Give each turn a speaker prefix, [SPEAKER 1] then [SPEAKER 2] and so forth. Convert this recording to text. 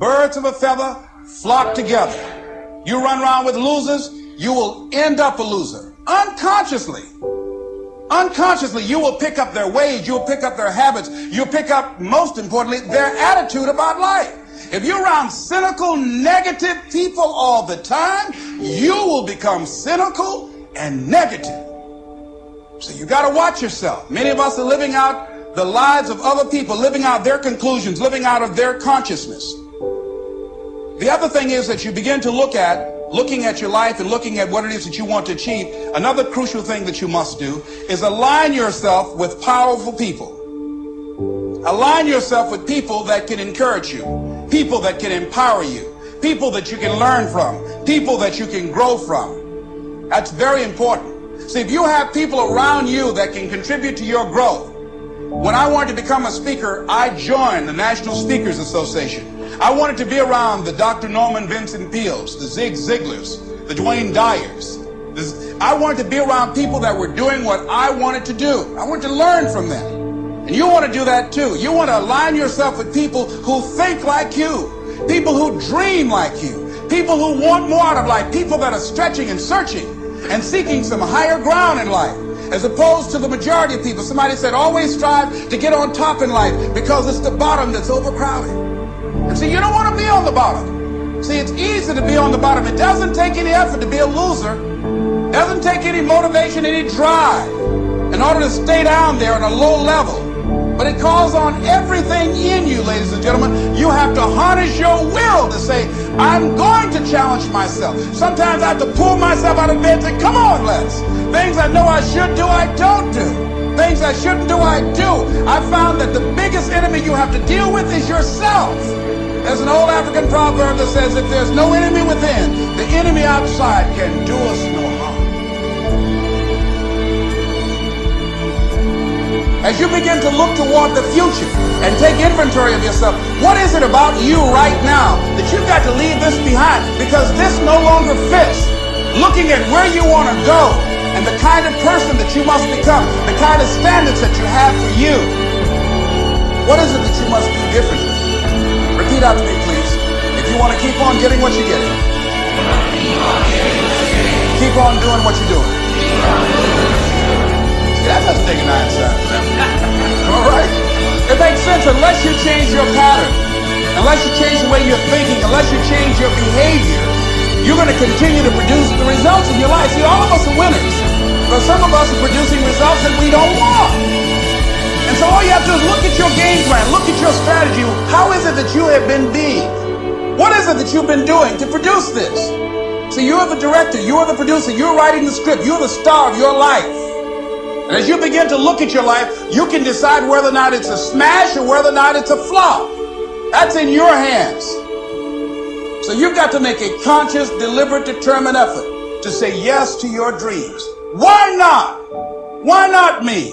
[SPEAKER 1] Birds of a feather flock together. You run around with losers, you will end up a loser. Unconsciously. Unconsciously, you will pick up their ways, you'll pick up their habits, you'll pick up, most importantly, their attitude about life. If you're around cynical, negative people all the time, you will become cynical and negative. So you got to watch yourself. Many of us are living out the lives of other people, living out their conclusions, living out of their consciousness. The other thing is that you begin to look at looking at your life and looking at what it is that you want to achieve, another crucial thing that you must do is align yourself with powerful people. Align yourself with people that can encourage you, people that can empower you, people that you can learn from, people that you can grow from. That's very important. See, if you have people around you that can contribute to your growth, when I wanted to become a speaker, I joined the National Speakers Association. I wanted to be around the Dr. Norman Vincent Peales, the Zig Ziglars, the Wayne Dyers. I wanted to be around people that were doing what I wanted to do. I wanted to learn from them. And you want to do that too. You want to align yourself with people who think like you, people who dream like you, people who want more out of life, people that are stretching and searching and seeking some higher ground in life as opposed to the majority of people. Somebody said always strive to get on top in life because it's the bottom that's overcrowded. And see, you don't want to be on the bottom. See, it's easy to be on the bottom. It doesn't take any effort to be a loser. It doesn't take any motivation, any drive in order to stay down there on a low level. But it calls on everything in you, ladies and gentlemen. You have to harness your will to say, I'm going to challenge myself. Sometimes I have to pull myself out of bed and say, come on, Les. Things I know I should do, I don't do. Things I shouldn't do, I do. I found that the biggest enemy you have to deal with is yourself. There's an old African proverb that says, if there's no enemy within, the enemy outside can do us no harm. As you begin to look toward the future and take inventory of yourself, what is it about you right now that you've got to leave this behind? Because this no longer fits. Looking at where you want to go and the kind of person that you must become, the kind of standards that you have for you. What is it that you must do differently? Repeat after me, please. If you want to keep on getting what you're getting, keep on doing what you're doing. See, that doesn't take a nine. All right? It makes sense unless you change your pattern, unless you change the way you're thinking, unless you change your behavior, you're going to continue to produce the results but some of us are producing results that we don't want. And so all you have to do is look at your game plan, look at your strategy. How is it that you have been being? What is it that you've been doing to produce this? So you're the director, you're the producer, you're writing the script, you're the star of your life. And as you begin to look at your life, you can decide whether or not it's a smash or whether or not it's a flop. That's in your hands. So you've got to make a conscious, deliberate, determined effort to say yes to your dreams. Why not? Why not me?